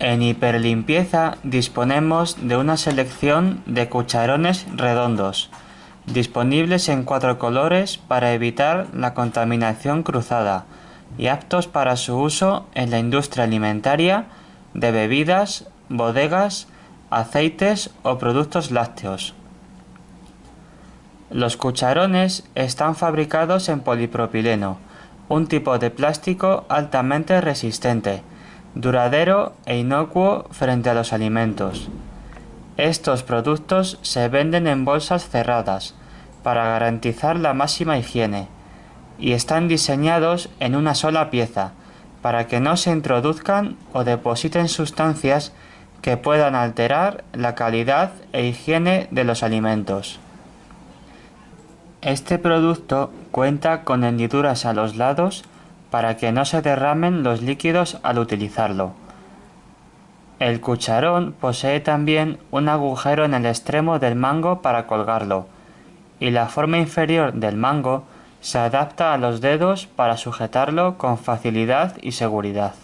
En hiperlimpieza disponemos de una selección de cucharones redondos, disponibles en cuatro colores para evitar la contaminación cruzada y aptos para su uso en la industria alimentaria, de bebidas, bodegas, aceites o productos lácteos. Los cucharones están fabricados en polipropileno, un tipo de plástico altamente resistente, duradero e inocuo frente a los alimentos. Estos productos se venden en bolsas cerradas para garantizar la máxima higiene y están diseñados en una sola pieza para que no se introduzcan o depositen sustancias que puedan alterar la calidad e higiene de los alimentos. Este producto cuenta con hendiduras a los lados para que no se derramen los líquidos al utilizarlo. El cucharón posee también un agujero en el extremo del mango para colgarlo, y la forma inferior del mango se adapta a los dedos para sujetarlo con facilidad y seguridad.